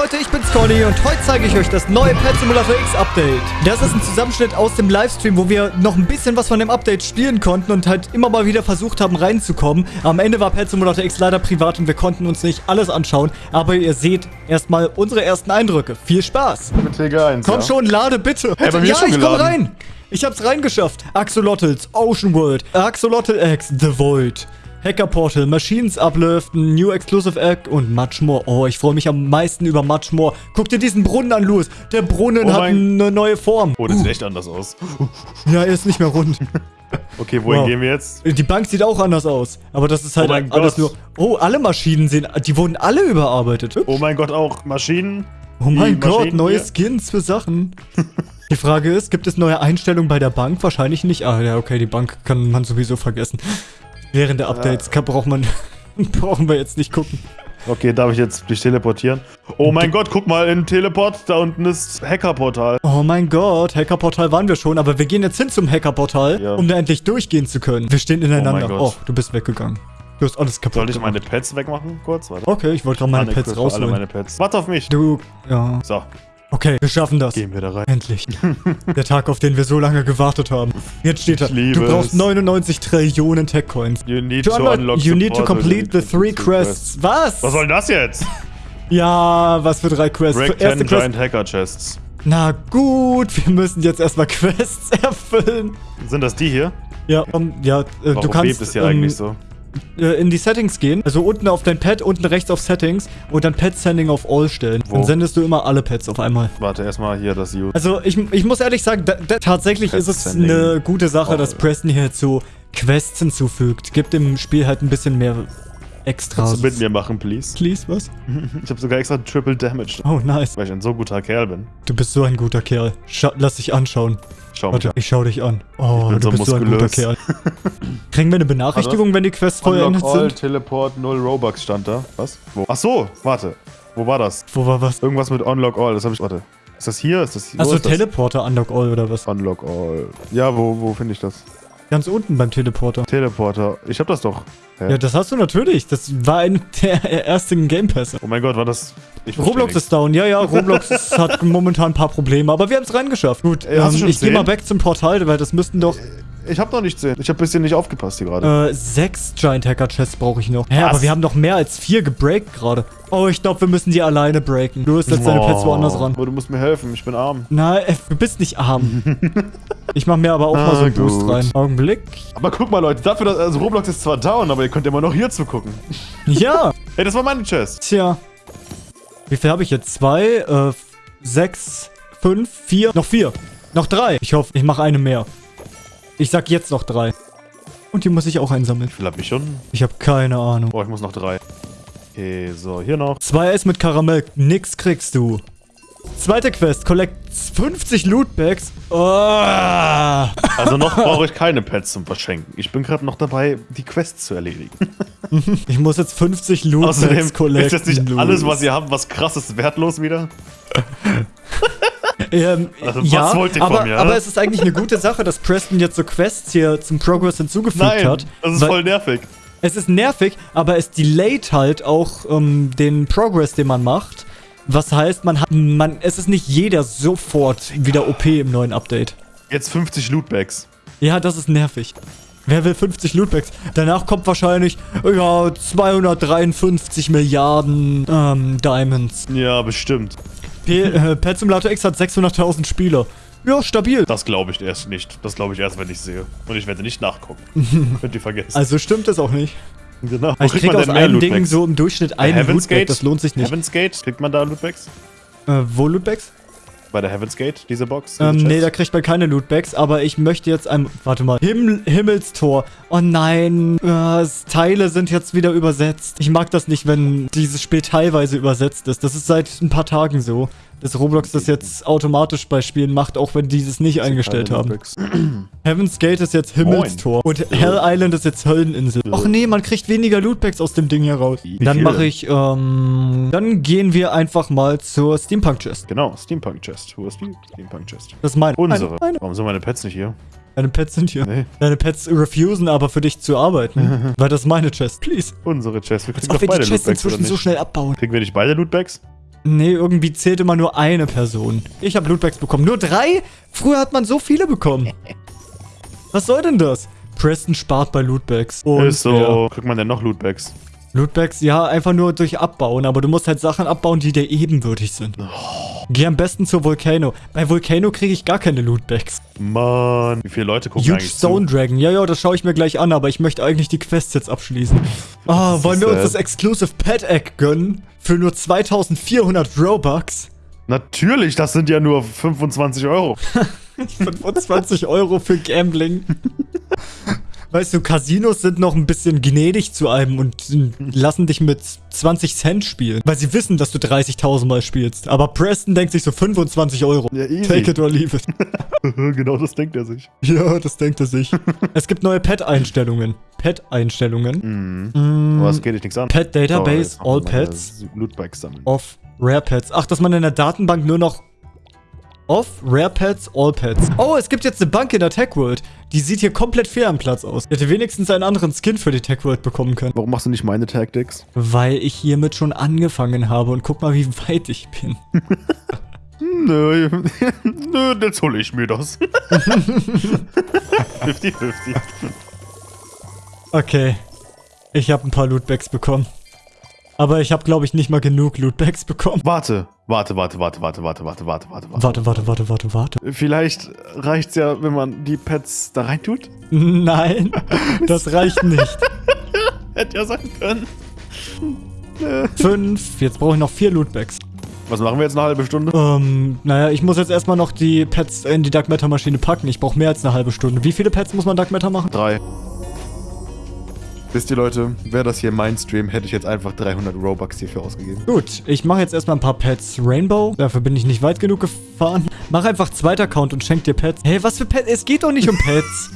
Leute, ich bin's Conny und heute zeige ich euch das neue Pet Simulator X Update. Das ist ein Zusammenschnitt aus dem Livestream, wo wir noch ein bisschen was von dem Update spielen konnten und halt immer mal wieder versucht haben reinzukommen. Am Ende war Pet Simulator X leider privat und wir konnten uns nicht alles anschauen, aber ihr seht erstmal unsere ersten Eindrücke. Viel Spaß! Mit Tega 1, Komm ja? schon, lade bitte! Hey, bei mir ja, schon ich komm geladen. rein! Ich hab's reingeschafft. Axolotls, Ocean World, Axolotl X, The Void. Hacker Portal, Machines Uplift, New Exclusive Egg und much more. Oh, ich freue mich am meisten über much more. Guck dir diesen Brunnen an, Louis. Der Brunnen Oh hat eine neue Form. Oh, das sieht echt anders aus. Ja, er ist nicht mehr rund. Okay, wohin Wow. gehen wir jetzt? Die Bank sieht auch anders aus. Aber das ist halt Oh alles Gott. nur... Oh, alle Maschinen sehen... Die wurden alle überarbeitet. Oh mein Gott, auch Maschinen. Oh mein Gott, Maschinen neue hier. Skins für Sachen. Die Frage ist, gibt es neue Einstellungen bei der Bank? Wahrscheinlich nicht. Ah ja, okay, die Bank kann man sowieso vergessen. Während der Updates kann, braucht man, brauchen wir jetzt nicht gucken. Okay, darf ich jetzt dich teleportieren? Oh mein Gott, guck mal in Teleport. Da unten ist Hackerportal. Oh mein Gott, Hackerportal waren wir schon, aber wir gehen jetzt hin zum Hackerportal, Ja. um da endlich durchgehen zu können. Wir stehen ineinander. Oh, Gott. du bist weggegangen. Du hast alles kaputt Soll ich meine Pets wegmachen? Kurz, warte. Okay, ich wollte gerade meine Pets für alle rausholen. meine Pets. Warte auf mich. Du, ja. So, Okay, wir schaffen das. gehen wir da rein. Endlich. Der Tag, auf den wir so lange gewartet haben. Jetzt steht da, du brauchst es. 99 Trillionen Tech-Coins. You need To to unlock, you need to complete the three quests. Was? Was soll denn das jetzt? Ja, was für drei Quests? Break erste 10 Quest. Giant Hacker Chests. Na gut, wir müssen jetzt erstmal Quests erfüllen. Sind das die hier? Ja, um, ja, äh, Warum du kannst bebt es hier ähm, eigentlich so? Äh, in die Settings gehen. Also unten auf dein Pad, unten rechts auf Settings und dann Pet Sending auf All stellen. Wo? Dann sendest du immer alle Pets auf einmal. Warte, erstmal hier das U. Also ich, ich muss ehrlich sagen, da, da, tatsächlich Pet ist es Sending. eine gute Sache, Oh. dass Preston hier so Quests hinzufügt. Gibt dem Spiel halt ein bisschen mehr Extras. Kannst du mit mir machen, please? Please, was? Ich habe sogar extra Triple Damage, Oh, nice. weil ich ein so guter Kerl bin. Du bist so ein guter Kerl. Scha lass dich anschauen. Schau Warte, an. ich schau dich an. Oh, du so bist so ein guter muskulös. Kerl. Kriegen wir eine Benachrichtigung, wenn die Quests vollendet Unlock all, sind? Teleport, 0 Robux stand da. Was? Wo? Ach so, warte. Wo war das? Wo war was? Irgendwas mit Unlock All, das habe ich. Warte. Ist das hier? Ist das hier? Achso? Teleporter Unlock All oder was? Unlock All. Ja, wo, wo finde ich das? Ganz unten beim Teleporter. Teleporter. Ich habe das doch. Hä? Ja, das hast du natürlich. Das war ein der ersten Game Pässe. oh mein Gott, war das. Roblox ist down. Ja, ja, Roblox hat momentan ein paar Probleme, aber wir haben es reingeschafft. Gut, Äh, ähm, ich gehe mal back zum Portal, weil das müssten doch Ich habe noch nicht sehen. Ich habe ein bisschen nicht aufgepasst hier gerade. äh, sechs Giant Hacker Chests brauche ich noch. Hä, Was? aber wir haben noch mehr als vier gebreakt gerade. Oh, ich glaube, wir müssen die alleine breaken. Du hast jetzt deine Pets woanders ran. Oh, du musst mir helfen, ich bin arm. Nein, du bist nicht arm. ich mache mir aber auch mal so Ah, einen Boost gut. rein. Augenblick. Aber guck mal, Leute, dafür, dass. Also Roblox ist zwar down, aber ihr könnt immer noch hier zugucken. Ja, Ey, das war meine Chest. tja. Wie viel habe ich jetzt? Zwei, äh, sechs, fünf, vier, noch vier. Noch drei. Ich hoffe, ich mache eine mehr. Ich sag jetzt noch drei. Und die muss ich auch einsammeln. Ich hab mich schon. Ich habe keine Ahnung. Oh, ich muss noch drei. Okay, so, hier noch. Zwei Eis mit Karamell. Nix kriegst du. Zweite Quest. Collect 50 Lootbags. Oh. Also noch brauche ich keine Pets zum Verschenken. Ich bin gerade noch dabei, die Quests zu erledigen. Ich muss jetzt 50 Lootbags Außerdem collecten. ist jetzt nicht alles, was ihr habt, was krasses wertlos wieder. Ähm, Also, was ja, wollt ihr von aber, mir, aber hä? es ist eigentlich eine gute Sache, dass Preston jetzt so Quests hier zum Progress hinzugefügt Nein, hat. das ist voll nervig. Es ist nervig, aber es delayt halt auch ähm, den Progress, den man macht. Was heißt, man hat, man, es ist nicht jeder sofort wieder OP im neuen Update. Jetzt 50 Lootbags. Ja, das ist nervig. Wer will 50 Lootbags? Danach kommt wahrscheinlich, ja, 253 Milliarden ähm, Diamonds. Ja, bestimmt. P äh, Pet Simulator X hat 600.000 Spieler. Ja, stabil. Das glaube ich erst nicht. Das glaube ich erst, wenn ich sehe. Und ich werde nicht nachgucken. Könnt ihr vergessen. Also stimmt es auch nicht. genau. Ich krieg aus einem Ding so im Durchschnitt einen Heaven's Lootbag, das lohnt sich nicht. Heaven's Gate? Kriegt man da Lootbags? Äh, wo Lootbags? Bei der Heaven's Gate, diese Box? Diese Ähm, nee, da kriegt man keine Lootbags, aber ich möchte jetzt ein... Warte mal. Himmel, Himmelstor. Oh nein. Äh, Teile sind jetzt wieder übersetzt. Ich mag das nicht, wenn dieses Spiel teilweise übersetzt ist. Das ist seit ein paar Tagen so. Dass Roblox das jetzt automatisch bei Spielen macht, auch wenn die es nicht eingestellt haben. Heaven's Gate ist jetzt Himmelstor. Und Hell Island ist jetzt Hölleninsel. Och nee, man kriegt weniger Lootbags aus dem Ding heraus. Dann mache ich, ähm... Dann gehen wir einfach mal zur Steampunk Chest. Genau, Steampunk Chest. Wo ist die? Steampunk Chest. Das ist meine. Unsere. Eine, eine. Warum sind meine Pets nicht hier? Deine Pets sind hier. Nee. Deine Pets refusen aber für dich zu arbeiten. weil das ist meine Chest. Please. Unsere Chest. Wir kriegen Auch doch wenn die beide Chests Lootbags, inzwischen so schnell abbauen. Kriegen wir nicht beide Lootbags? Nee, irgendwie zählt immer nur eine Person. Ich habe Lootbags bekommen. Nur drei? Früher hat man so viele bekommen. Was soll denn das? Preston spart bei Lootbags. Und ist so. ja. Kriegt man denn noch Lootbags? Lootbags, ja, einfach nur durch Abbauen. Aber du musst halt Sachen abbauen, die dir ebenbürtig sind. Geh am besten zur Volcano. Bei Volcano kriege ich gar keine Lootbags. Mann. Wie viele Leute gucken Huge eigentlich Stone zu? Dragon. Ja, ja, das schaue ich mir gleich an, aber ich möchte eigentlich die Quests jetzt abschließen. Ah, wollen wir uns das Exclusive Pet Egg gönnen? Für nur 2400 Robux? Natürlich, das sind ja nur 25 Euro. 25 Euro für Gambling. Weißt du, Casinos sind noch ein bisschen gnädig zu einem und lassen dich mit 20 Cent spielen, weil sie wissen, dass du 30.000 Mal spielst. Aber Preston denkt sich so 25 Euro. Ja, easy. Take it or leave it. genau das denkt er sich. ja, das denkt er sich. es gibt neue Pet-Einstellungen. Pet-Einstellungen. Mhm. Aber es geht dich nichts an. Pet Database, jetzt All Pets, Lootbags sammeln. of Rare Pets. Ach, dass man in der Datenbank nur noch of Rare Pets, All Pets. Oh, es gibt jetzt eine Bank in der Tech World. Die sieht hier komplett fair am Platz aus. Ich hätte wenigstens einen anderen Skin für die Tech World bekommen können. Warum machst du nicht meine Tactics? Weil ich hiermit schon angefangen habe und guck mal, wie weit ich bin. Nö, nö, jetzt hole ich mir das. 50-50. Okay. Ich habe ein paar Lootbags bekommen. Aber ich habe, glaube ich, nicht mal genug Lootbags bekommen. Warte, warte, warte, warte, warte, warte, warte, warte, warte, warte. Warte, warte, warte, warte, warte. Vielleicht reicht's ja, wenn man die Pets da reintut? Nein, das reicht nicht. Hätte ja sein können. Fünf. Jetzt brauche ich noch vier Lootbags. Was machen wir jetzt eine halbe Stunde? Ähm, naja, ich muss jetzt erstmal noch die Pets in die Dark Matter Maschine packen. Ich brauche mehr als eine halbe Stunde. Wie viele Pets muss man Dark Matter machen? Drei. Wisst ihr Leute, wäre das hier mein Stream, hätte ich jetzt einfach 300 Robux hierfür ausgegeben. Gut, ich mache jetzt erstmal ein paar Pets Rainbow. Dafür bin ich nicht weit genug gefahren. Mach einfach zweiter Account und schenk dir Pets. Hey, was für Pets? Es geht doch nicht um Pets.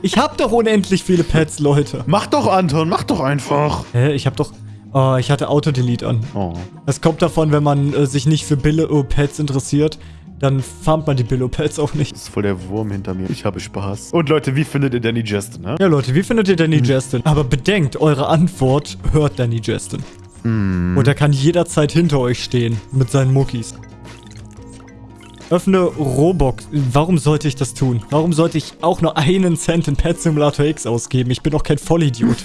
Ich hab doch unendlich viele Pets, Leute. Mach doch, Anton, mach doch einfach. Hä, ich hab doch... Oh, ich hatte Auto-Delete an. Oh. Das kommt davon, wenn man äh, sich nicht für Billo-Pets interessiert, dann farmt man die Billo-Pets auch nicht. Das ist voll der Wurm hinter mir. Ich habe Spaß. Und Leute, wie findet ihr Danny Justin, ne? Ja, Leute, wie findet ihr Danny Justin? Aber bedenkt, eure Antwort hört Danny Justin. Und er kann jederzeit hinter euch stehen mit seinen Muckis. Öffne Robux. Warum sollte ich das tun? Warum sollte ich auch nur einen Cent in Pet Simulator X ausgeben? Ich bin doch kein Vollidiot.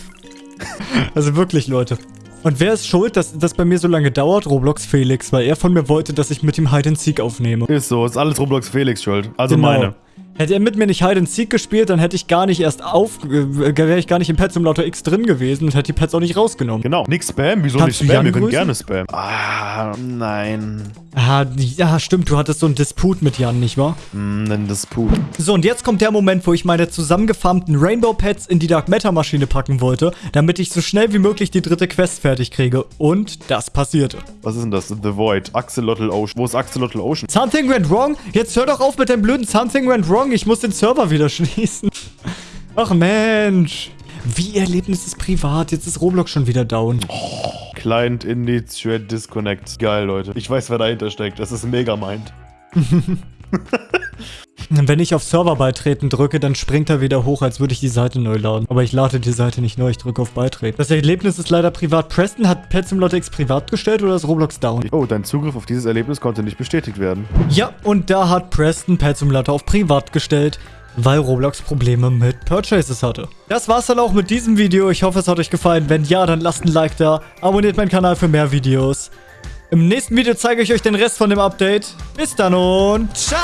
also wirklich, Leute. Und wer ist schuld, dass das bei mir so lange dauert? Roblox Felix, weil er von mir wollte, dass ich mit ihm Hide and Seek aufnehme. Ist so, ist alles Roblox Felix schuld. Also Genau. meine. Hätte er mit mir nicht Hide and Seek gespielt, dann hätte ich gar nicht erst auf, äh, wäre ich gar nicht im Pet Simulator X drin gewesen und hätte die Pets auch nicht rausgenommen. Genau. Nix Spam, wieso Kannst nicht Spam? Wir können gerne Spam. Ah, nein. Ah, ja, stimmt, du hattest so einen Disput mit Jan, nicht wahr? Nenn das Pup. So, und jetzt kommt der Moment, wo ich meine zusammengefarmten Rainbow Pets in die Dark Matter Maschine packen wollte, damit ich so schnell wie möglich die dritte Quest fertig kriege. Und das passierte. Was ist denn das? The Void. Axolotl Ocean. Wo ist Axolotl Ocean? Something went wrong? Jetzt hör doch auf mit deinem blöden Something went wrong. Ich muss den Server wieder schließen. Ach Mensch. Wie Erlebnis ist privat. Jetzt ist Roblox schon wieder down. Client Initiate Disconnect. Geil, Leute. Ich weiß, wer dahinter steckt. Das ist Megamind. Wenn ich auf Server beitreten drücke, dann springt er wieder hoch, als würde ich die Seite neu laden. Aber ich lade die Seite nicht neu, ich drücke auf Beitreten. Das Erlebnis ist leider privat. Preston hat Pet Simulator X privat gestellt oder ist Roblox down? Oh, dein Zugriff auf dieses Erlebnis konnte nicht bestätigt werden. Ja, und da hat Preston Pet Simulator auf privat gestellt, weil Roblox Probleme mit Purchases hatte. Das war's dann auch mit diesem Video. Ich hoffe, es hat euch gefallen. Wenn ja, dann lasst ein Like da. Abonniert meinen Kanal für mehr Videos. Im nächsten Video zeige ich euch den Rest von dem Update. Bis dann und ciao!